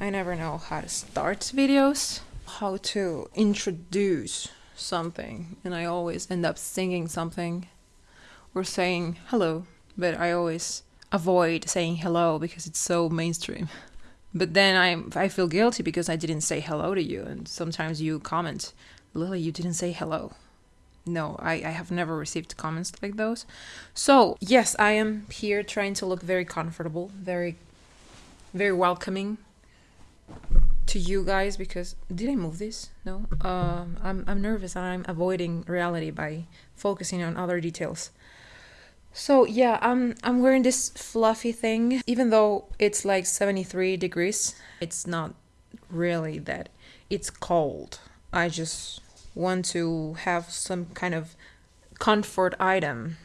I never know how to start videos, how to introduce something, and I always end up singing something or saying hello, but I always avoid saying hello because it's so mainstream. But then I I feel guilty because I didn't say hello to you, and sometimes you comment, Lily, you didn't say hello. No, I, I have never received comments like those. So yes, I am here trying to look very comfortable, very very welcoming to you guys because did I move this? No. Um, I'm I'm nervous and I'm avoiding reality by focusing on other details. So yeah, I'm I'm wearing this fluffy thing. Even though it's like 73 degrees, it's not really that. It's cold. I just want to have some kind of comfort item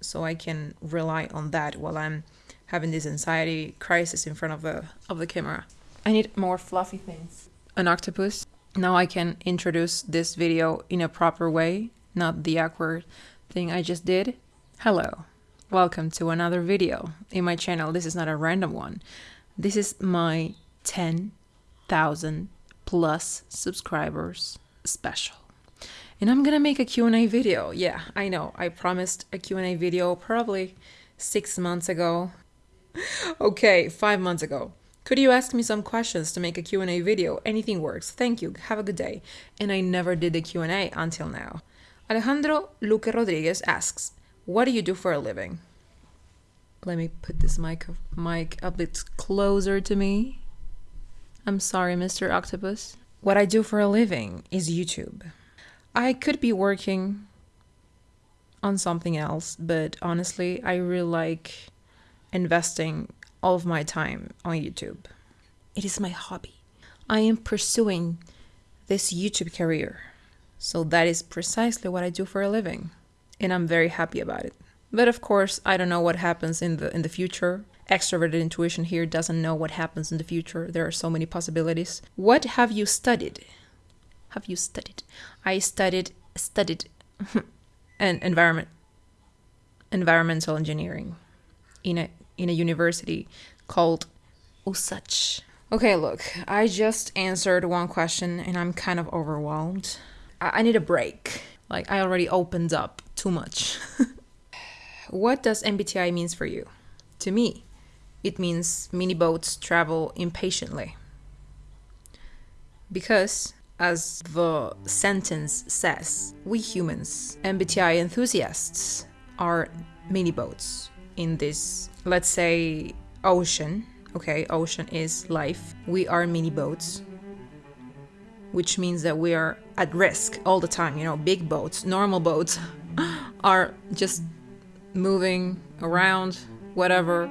so I can rely on that while I'm having this anxiety crisis in front of the of the camera. I need more fluffy things. An octopus. Now I can introduce this video in a proper way, not the awkward thing I just did. Hello. Welcome to another video in my channel. This is not a random one. This is my 10,000 plus subscribers special. And I'm gonna make a Q&A video. Yeah, I know. I promised a Q&A video probably six months ago okay, five months ago. Could you ask me some questions to make a Q&A video? Anything works. Thank you. Have a good day. And I never did the Q&A until now. Alejandro Luque Rodriguez asks, what do you do for a living? Let me put this mic, mic a bit closer to me. I'm sorry, Mr. Octopus. What I do for a living is YouTube. I could be working on something else, but honestly, I really like investing all of my time on YouTube. It is my hobby. I am pursuing this YouTube career. So that is precisely what I do for a living, and I'm very happy about it. But of course, I don't know what happens in the in the future. Extroverted intuition here doesn't know what happens in the future. There are so many possibilities. What have you studied? Have you studied? I studied studied an environment environmental engineering in a in a university called USACH. Okay, look, I just answered one question and I'm kind of overwhelmed. I, I need a break. Like I already opened up too much. what does MBTI means for you? To me, it means mini boats travel impatiently. Because as the sentence says, we humans, MBTI enthusiasts, are mini boats in this, let's say, ocean. Okay, ocean is life. We are mini boats, which means that we are at risk all the time. You know, big boats, normal boats are just moving around, whatever.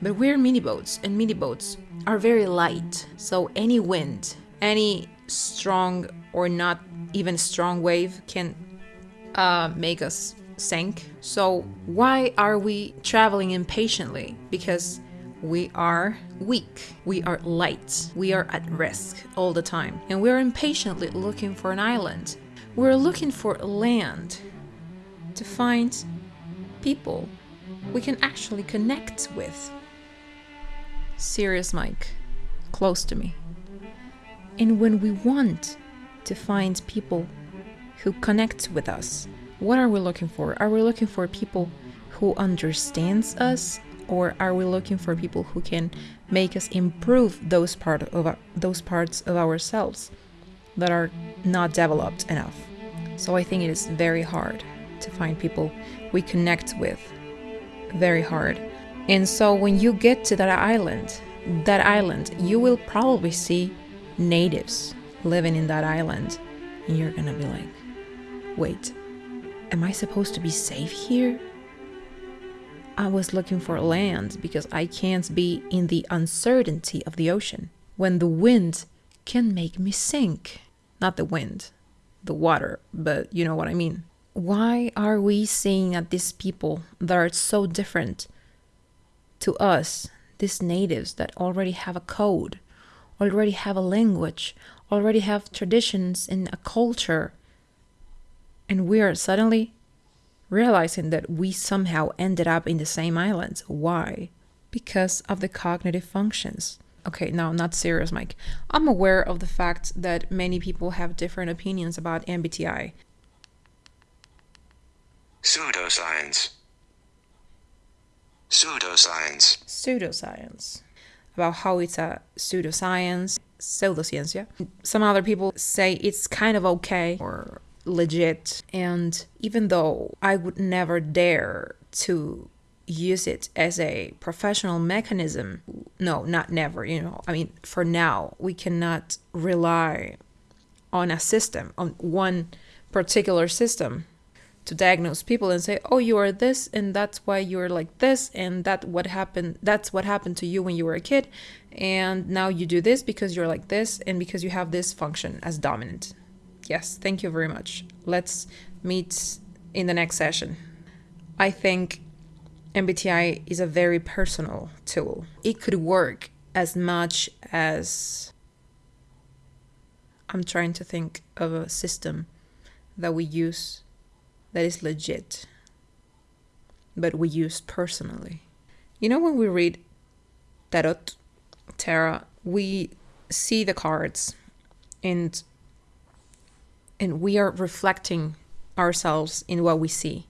But we're mini boats, and mini boats are very light. So any wind, any strong or not even strong wave can uh, make us sink. So, why are we traveling impatiently? Because we are weak, we are light, we are at risk all the time, and we're impatiently looking for an island. We're looking for land to find people we can actually connect with. Serious Mike, close to me. And when we want to find people who connect with us, what are we looking for? Are we looking for people who understands us or are we looking for people who can make us improve those part of our, those parts of ourselves that are not developed enough? So I think it is very hard to find people we connect with. Very hard. And so when you get to that island, that island, you will probably see natives living in that island. And you're gonna be like, wait, Am I supposed to be safe here? I was looking for land because I can't be in the uncertainty of the ocean when the wind can make me sink. Not the wind, the water, but you know what I mean. Why are we seeing at these people that are so different to us, these natives that already have a code, already have a language, already have traditions and a culture? And we are suddenly realizing that we somehow ended up in the same islands. Why? Because of the cognitive functions. okay, no, not serious, Mike. I'm aware of the fact that many people have different opinions about MBTI. Pseudoscience. Pseudoscience. Pseudoscience. About how it's a pseudoscience, pseudociencia. Some other people say it's kind of okay or legit. And even though I would never dare to use it as a professional mechanism, no, not never, you know, I mean, for now, we cannot rely on a system, on one particular system to diagnose people and say, "Oh, you are this and that's why you're like this and that what happened that's what happened to you when you were a kid and now you do this because you're like this and because you have this function as dominant." Yes, thank you very much. Let's meet in the next session. I think MBTI is a very personal tool. It could work as much as I'm trying to think of a system that we use that is legit, but we use personally. You know, when we read Tarot, Tarot, we see the cards and and we are reflecting ourselves in what we see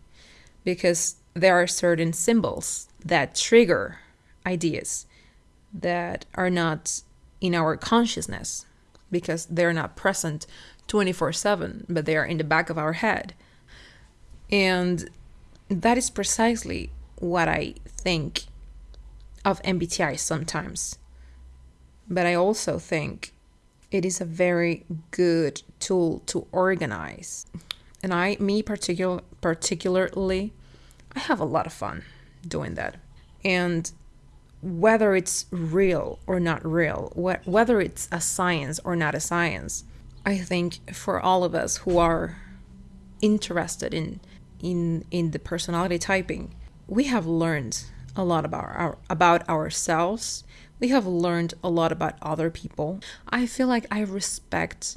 because there are certain symbols that trigger ideas that are not in our consciousness because they're not present 24 7, but they are in the back of our head. And that is precisely what I think of MBTI sometimes. But I also think it is a very good tool to organize. And I, me particular, particularly, I have a lot of fun doing that. And whether it's real or not real, wh- whether it's a science or not a science, I think for all of us who are interested in in in the personality typing, we have learned a lot about our about ourselves. We have learned a lot about other people. I feel like I respect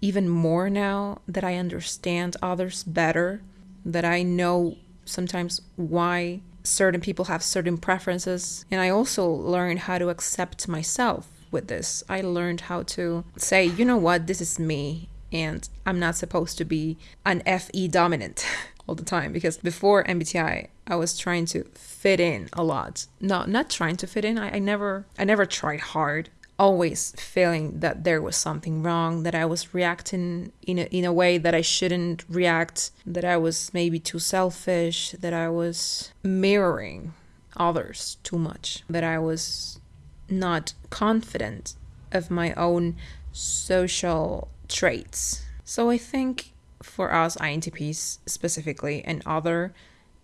even more now that I understand others better, that I know sometimes why certain people have certain preferences. And I also learned how to accept myself with this. I learned how to say, you know what, this is me, and I'm not supposed to be an FE dominant all the time because before MBTI, I was trying to fit in a lot. No, not trying to fit in. I, I never I never tried hard. Always feeling that there was something wrong, that I was reacting in a, in a way that I shouldn't react, that I was maybe too selfish, that I was mirroring others too much, that I was not confident of my own social traits. So I think for us INTPs specifically and other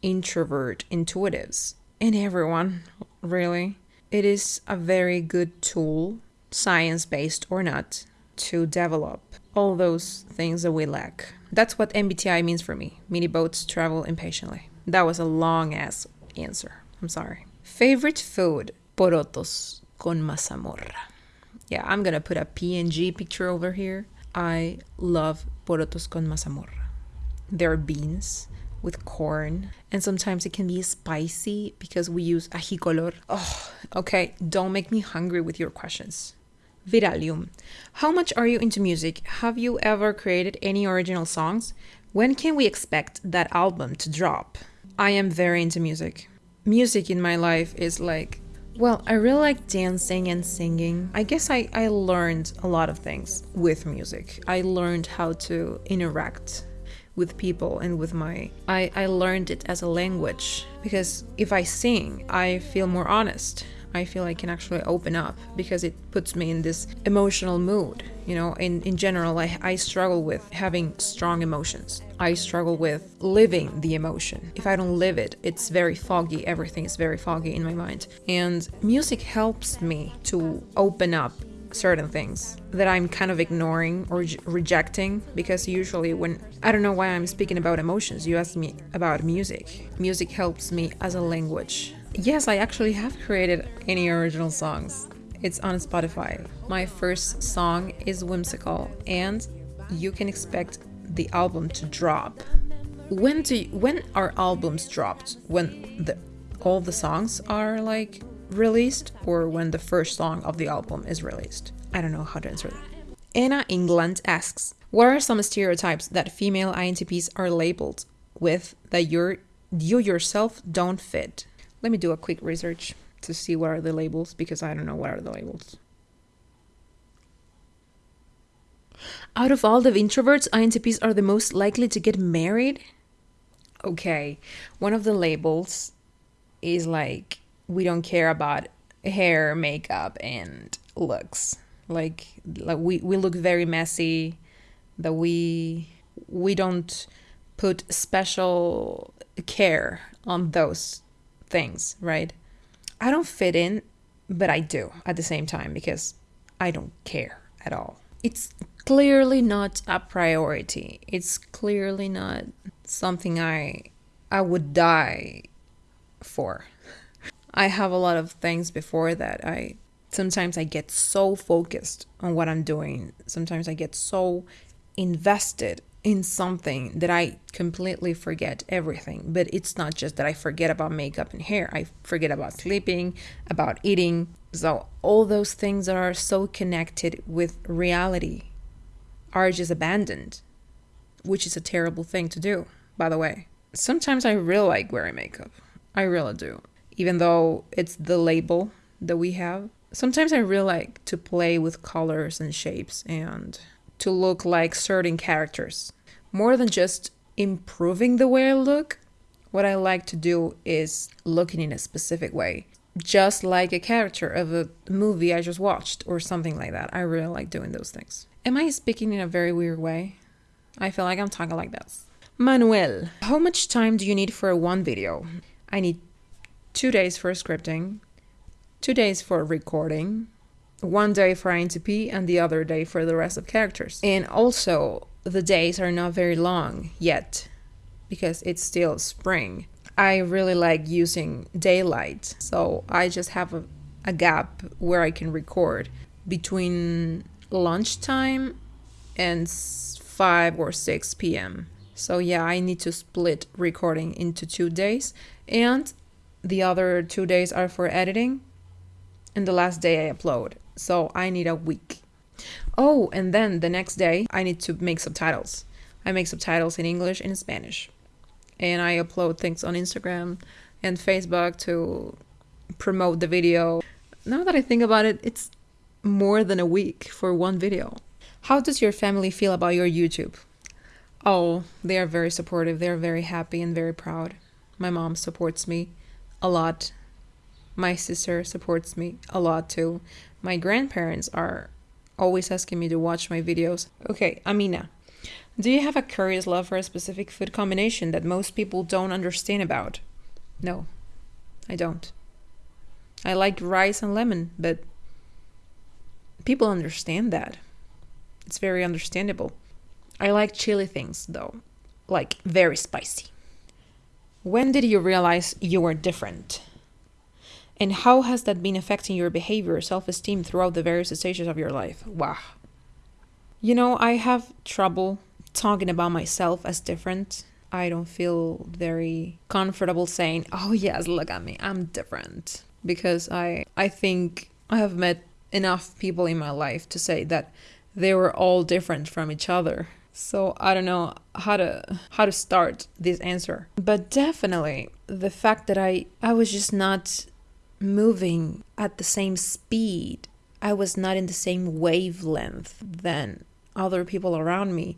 introvert intuitives and everyone really, it is a very good tool, science based or not, to develop all those things that we lack. That's what MBTI means for me. Mini boats travel impatiently. That was a long ass answer. I'm sorry. Favorite food? Porotos con mazamorra. Yeah, I'm gonna put a PNG picture over here. I love porotos con mazamorra. They're beans with corn, and sometimes it can be spicy because we use ají color. Oh, okay, don't make me hungry with your questions. Viralium. How much are you into music? Have you ever created any original songs? When can we expect that album to drop? I am very into music. Music in my life is like well, I really like dancing and singing. I guess I, I learned a lot of things with music. I learned how to interact with people and with my I, I learned it as a language because if I sing, I feel more honest. I feel I can actually open up because it puts me in this emotional mood. You know, in, in general, I, I struggle with having strong emotions. I struggle with living the emotion. If I don't live it, it's very foggy. Everything is very foggy in my mind. And music helps me to open up certain things that I'm kind of ignoring or re- rejecting because usually when I don't know why I'm speaking about emotions, you ask me about music. Music helps me as a language. Yes, I actually have created any original songs. It's on Spotify. My first song is Whimsical and you can expect the album to drop. When do you, when are albums dropped? When the all the songs are like released or when the first song of the album is released. I don't know how to answer that. Anna England asks, "What are some stereotypes that female INTPs are labeled with that you're you yourself don't fit?" Let me do a quick research to see what are the labels because I don't know what are the labels. Out of all the introverts, INTPs are the most likely to get married. Okay, one of the labels is like we don't care about hair, makeup, and looks. Like, like we, we look very messy. That we we don't put special care on those things, right? I don't fit in, but I do at the same time because I don't care at all. It's clearly not a priority. It's clearly not something I I would die for. I have a lot of things before that. I sometimes I get so focused on what I'm doing. Sometimes I get so invested in something that I completely forget everything. But it's not just that I forget about makeup and hair. I forget about sleeping, about eating. So all those things that are so connected with reality are just abandoned, which is a terrible thing to do, by the way. Sometimes I really like wearing makeup. I really do. Even though it's the label that we have. Sometimes I really like to play with colors and shapes and to look like certain characters. More than just improving the way I look, what I like to do is looking in a specific way. Just like a character of a movie I just watched or something like that. I really like doing those things. Am I speaking in a very weird way? I feel like I'm talking like this. Manuel, how much time do you need for one video? I need two days for scripting, two days for recording, one day for INTP, and the other day for the rest of characters. And also, the days are not very long yet because it's still spring. I really like using daylight, so I just have a, a gap where I can record between lunchtime and 5 or 6 p.m. So, yeah, I need to split recording into two days, and the other two days are for editing, and the last day I upload. So, I need a week. Oh, and then the next day, I need to make subtitles. I make subtitles in English and Spanish. And I upload things on Instagram and Facebook to promote the video. Now that I think about it, it's more than a week for one video. How does your family feel about your YouTube? Oh, they are very supportive. They're very happy and very proud. My mom supports me a lot. My sister supports me a lot too. My grandparents are always asking me to watch my videos. Okay, Amina. Do you have a curious love for a specific food combination that most people don't understand about? No, I don't. I like rice and lemon, but people understand that. It's very understandable. I like chili things though, like very spicy. When did you realize you were different? And how has that been affecting your behavior, self esteem throughout the various stages of your life? Wow. You know, I have trouble talking about myself as different. I don't feel very comfortable saying, "Oh yes, look at me, I'm different." Because I I think I have met enough people in my life to say that they were all different from each other. So I don't know how to how to start this answer. But definitely the fact that I I was just not moving at the same speed. I was not in the same wavelength than other people around me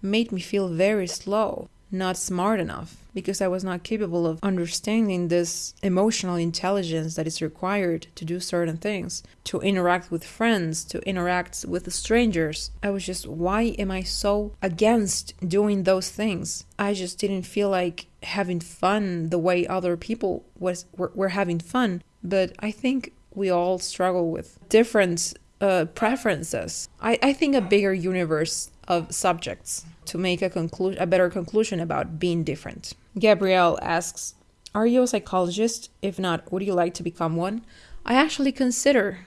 made me feel very slow, not smart enough, because I was not capable of understanding this emotional intelligence that is required to do certain things, to interact with friends, to interact with strangers. I was just, why am I so against doing those things? I just didn't feel like having fun the way other people was were, were having fun. But I think we all struggle with different uh, preferences. I, I think a bigger universe of subjects to make a conclusion a better conclusion about being different. Gabrielle asks, "Are you a psychologist? If not, would you like to become one?" I actually consider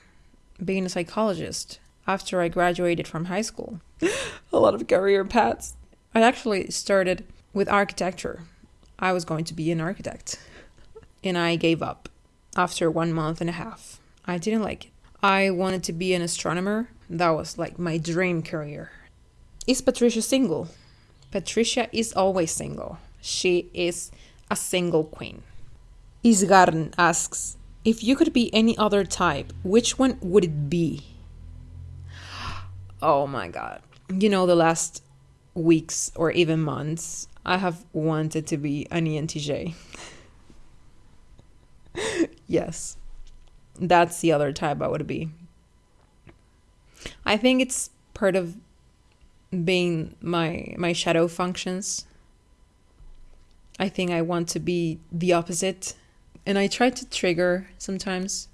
being a psychologist after I graduated from high school. a lot of career paths. I actually started with architecture. I was going to be an architect. And I gave up after one month and a half. I didn't like it. I wanted to be an astronomer. That was like my dream career. Is Patricia single? Patricia is always single. She is a single queen. Isgarn asks, if you could be any other type, which one would it be? Oh my god. You know, the last weeks or even months, I have wanted to be an ENTJ. yes. That's the other type I would be. I think it's part of being my my shadow functions. I think I want to be the opposite and I try to trigger sometimes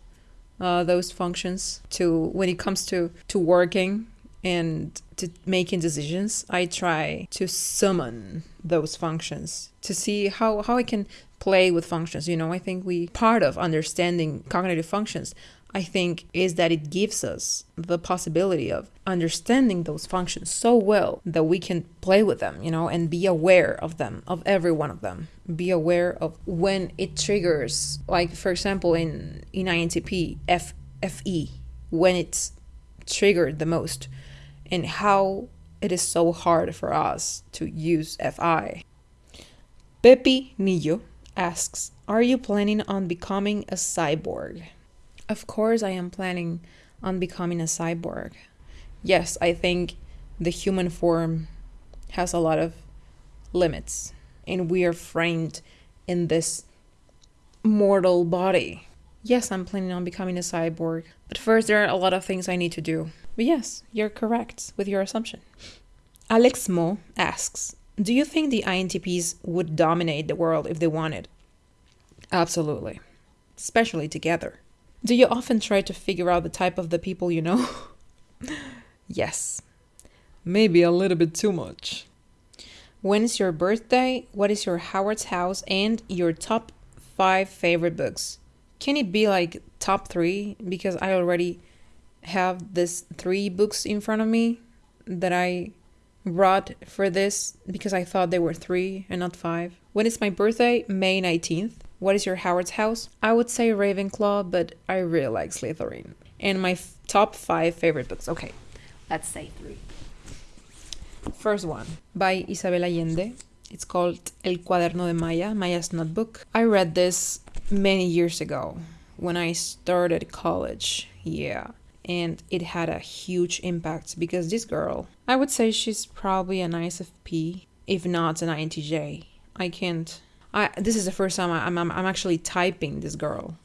uh, those functions to when it comes to to working and to making decisions i try to summon those functions to see how how i can play with functions you know i think we part of understanding cognitive functions I think is that it gives us the possibility of understanding those functions so well that we can play with them, you know, and be aware of them, of every one of them. Be aware of when it triggers, like for example in in INTP, F FE, when it's triggered the most and how it is so hard for us to use FI. Pepi Nillo asks, Are you planning on becoming a cyborg? Of course, I am planning on becoming a cyborg. Yes, I think the human form has a lot of limits, and we are framed in this mortal body. Yes, I'm planning on becoming a cyborg, but first, there are a lot of things I need to do. But yes, you're correct with your assumption. Alex Mo asks Do you think the INTPs would dominate the world if they wanted? Absolutely, especially together. Do you often try to figure out the type of the people you know? yes. Maybe a little bit too much. When is your birthday? What is your Hogwarts house and your top five favorite books? Can it be like top three? Because I already have this three books in front of me that I brought for this because I thought they were three and not five. When is my birthday? May 19th. What is your Hogwarts house? I would say Ravenclaw, but I really like Slytherin. And my top five favorite books. Okay, let's say three. First one by Isabel Allende. It's called El Cuaderno de Maya, Maya's Notebook. I read this many years ago when I started college. Yeah. And it had a huge impact because this girl, I would say she's probably an ISFP, if not an INTJ. I can't I this is the first time I, am I'm, I'm actually typing this girl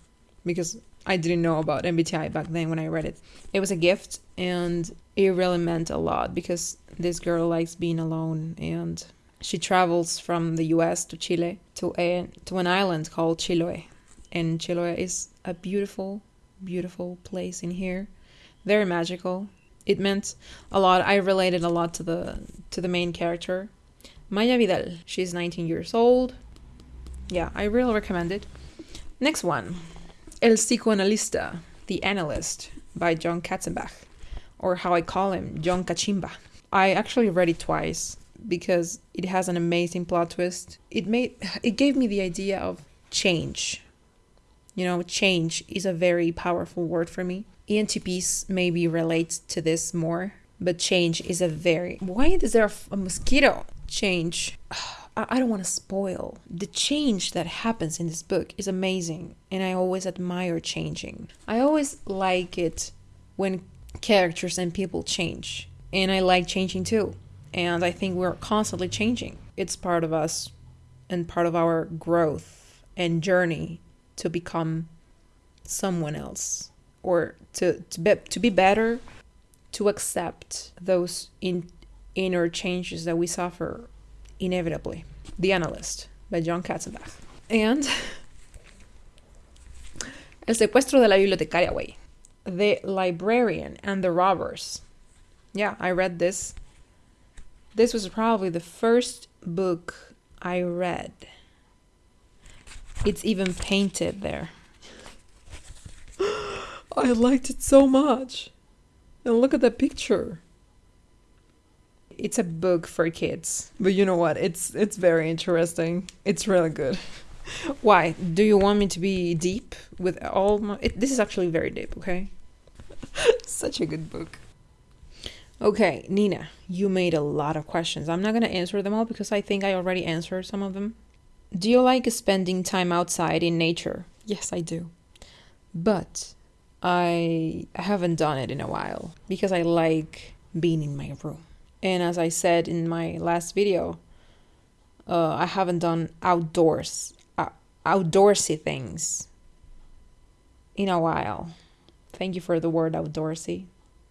because I didn't know about MBTI back then when I read it. It was a gift and it really meant a lot because this girl likes being alone and she travels from the US to Chile to a to an island called Chiloe. And Chiloe is a beautiful, beautiful place in here. Very magical. It meant a lot. I related a lot to the to the main character. Maya Vidal. She's 19 years old yeah, I really recommend it. Next one El Psicoanalista, The Analyst by John Katzenbach, or how I call him, John Kachimba. I actually read it twice because it has an amazing plot twist. It made it gave me the idea of change. You know, change is a very powerful word for me. ENTPs maybe relate to this more, but change is a very why is there a mosquito? Change I don't want to spoil. The change that happens in this book is amazing, and I always admire changing. I always like it when characters and people change, and I like changing too. And I think we're constantly changing. It's part of us and part of our growth and journey to become someone else or to to be, to be better to accept those in, inner changes that we suffer inevitably. The Analyst by John Katzenbach. And El secuestro de la bibliotecaria, way. The Librarian and the Robbers. Yeah, I read this. This was probably the first book I read. It's even painted there. I liked it so much. And look at that picture it's a book for kids. But you know what? It's it's very interesting. It's really good. Why? Do you want me to be deep with all my. It, this is actually very deep, okay? Such a good book. Okay, Nina, you made a lot of questions. I'm not going to answer them all because I think I already answered some of them. Do you like spending time outside in nature? Yes, I do. But I haven't done it in a while because I like being in my room. And as I said in my last video, uh, I haven't done outdoors, uh, outdoorsy things in a while. Thank you for the word outdoorsy,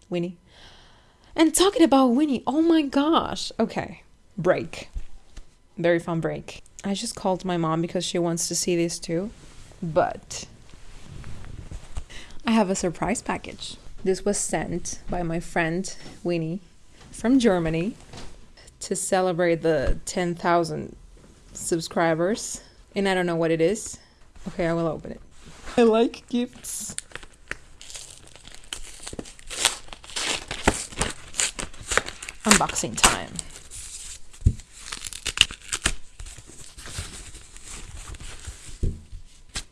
Winnie. And talking about Winnie, oh my gosh. Okay, break. Very fun break. I just called my mom because she wants to see this too. But I have a surprise package. This was sent by my friend Winnie from Germany to celebrate the 10,000 subscribers. And I don't know what it is. Okay, I will open it. I like gifts. unboxing time.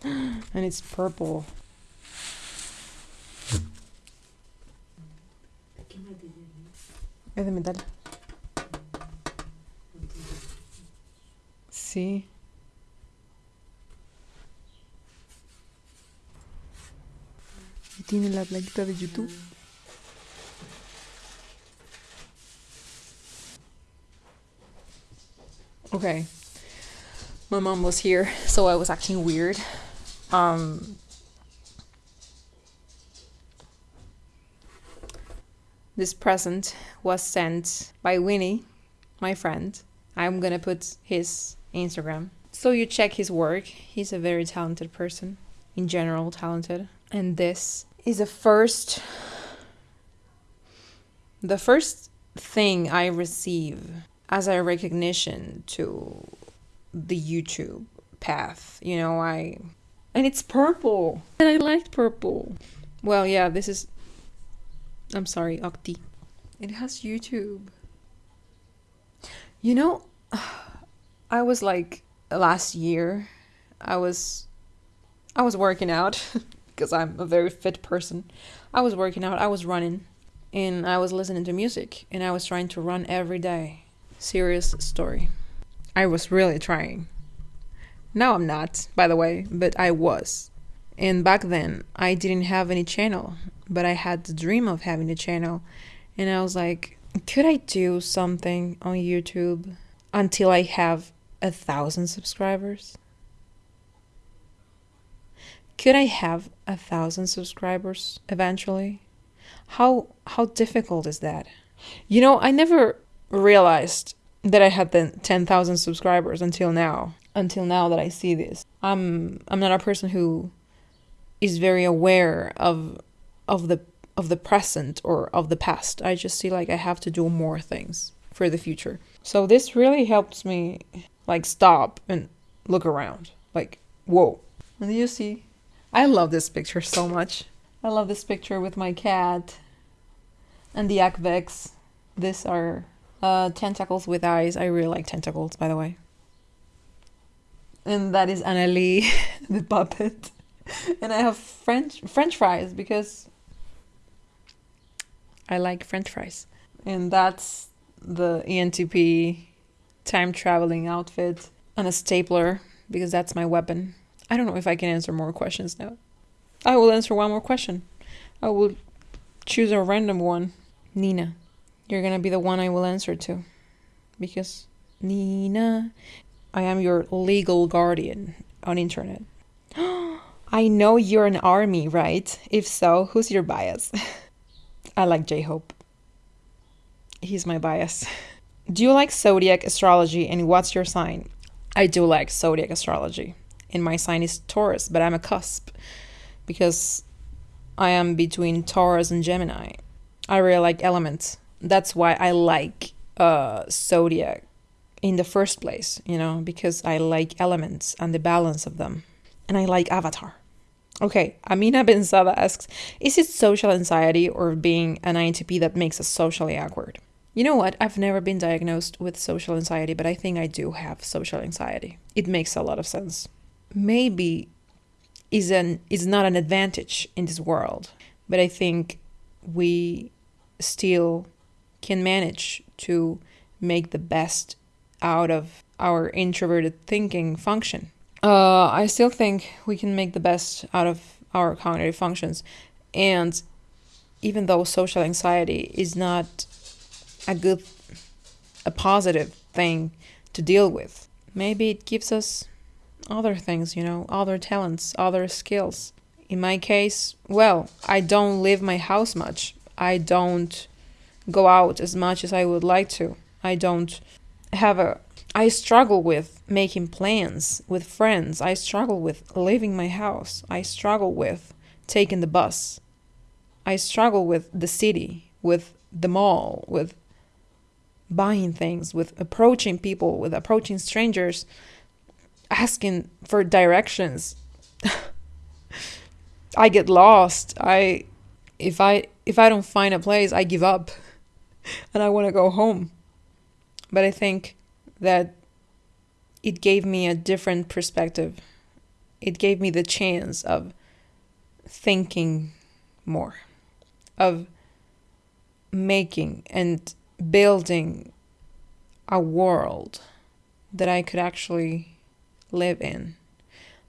and it's purple. Es de metal. Sí. Y tiene la plaquita de YouTube. Okay. My mom was here, so I was acting weird. Um, this present was sent by Winnie, my friend. I'm gonna put his Instagram. So you check his work. He's a very talented person, in general, talented. And this is the first the first thing I receive as a recognition to the YouTube path. You know, I and it's purple. And I liked purple. Well, yeah, this is I'm sorry, Octi. It has YouTube. You know, I was like last year I was I was working out because I'm a very fit person. I was working out, I was running and I was listening to music and I was trying to run every day serious story. I was really trying. Now I'm not, by the way, but I was. And back then, I didn't have any channel, but I had the dream of having a channel. And I was like, could I do something on YouTube until I have a thousand subscribers? Could I have a thousand subscribers eventually? How how difficult is that? You know, I never realized that I had the 10,000 subscribers until now. Until now that I see this. I'm I'm not a person who is very aware of of the of the present or of the past. I just see like I have to do more things for the future. So this really helps me like stop and look around. Like, whoa. And you see, I love this picture so much. I love this picture with my cat and the Akvex. These are uh, tentacles with eyes. I really like tentacles, by the way. And that is Annalie, the puppet. And I have French French fries because I like French fries. And that's the ENTP time traveling outfit and a stapler because that's my weapon. I don't know if I can answer more questions now. I will answer one more question. I will choose a random one. Nina. You're gonna be the one I will answer to. Because Nina, I am your legal guardian on internet. I know you're an army, right? If so, who's your bias? I like J Hope. He's my bias. Do you like zodiac astrology and what's your sign? I do like zodiac astrology. And my sign is Taurus, but I'm a cusp because I am between Taurus and Gemini. I really like elements that's why I like uh, Zodiac in the first place, you know, because I like elements and the balance of them. And I like Avatar. Okay, Amina Benzada asks Is it social anxiety or being an INTP that makes us socially awkward? You know what? I've never been diagnosed with social anxiety, but I think I do have social anxiety. It makes a lot of sense. maybe is an is not an advantage in this world, but I think we still can manage to make the best out of our introverted thinking function. Uh, I still think we can make the best out of our cognitive functions, and even though social anxiety is not a good, a positive thing to deal with, maybe it gives us other things, you know, other talents, other skills. In my case, well, I don't leave my house much. I don't go out as much as I would like to. I don't have a I struggle with making plans with friends. I struggle with leaving my house. I struggle with taking the bus. I struggle with the city, with the mall, with buying things, with approaching people, with approaching strangers, asking for directions. I get lost. I if I if I don't find a place, I give up and I want to go home. But I think that it gave me a different perspective. It gave me the chance of thinking more, of making and building a world that I could actually live in.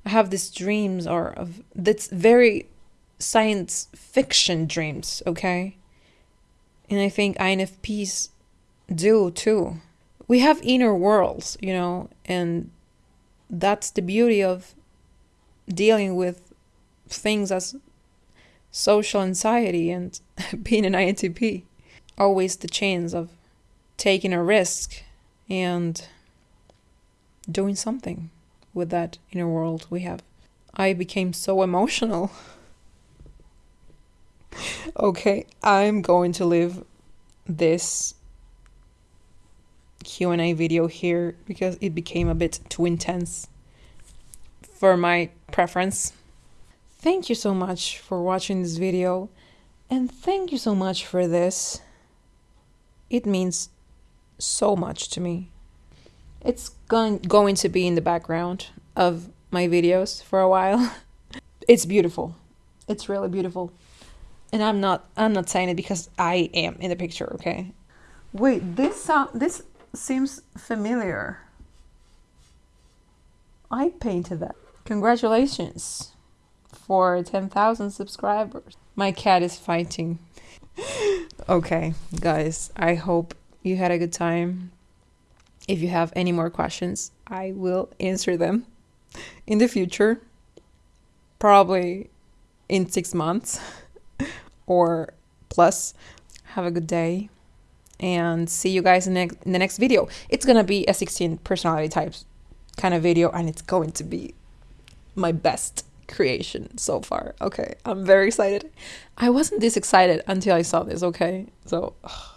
I have these dreams or of that's very science fiction dreams, okay? And I think INFPs do too. We have inner worlds, you know, and that's the beauty of dealing with things as social anxiety and being an INTP. Always the chance of taking a risk and doing something with that inner world we have. I became so emotional. okay, I'm going to leave this Q&A video here because it became a bit too intense for my preference. Thank you so much for watching this video and thank you so much for this. It means so much to me. It's going going to be in the background of my videos for a while. it's beautiful. It's really beautiful. And I'm not I'm not saying it because I am in the picture, okay? Wait, this sound this seems familiar. I painted that. Congratulations for 10,000 subscribers. My cat is fighting. okay, guys, I hope you had a good time. If you have any more questions, I will answer them in the future. Probably in six months or plus. Have a good day and see you guys in, in the next video. It's gonna be a 16 personality types kind of video, and it's going to be my best creation so far. Okay, I'm very excited. I wasn't this excited until I saw this, okay? So, ugh,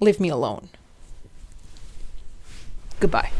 leave me alone. Goodbye.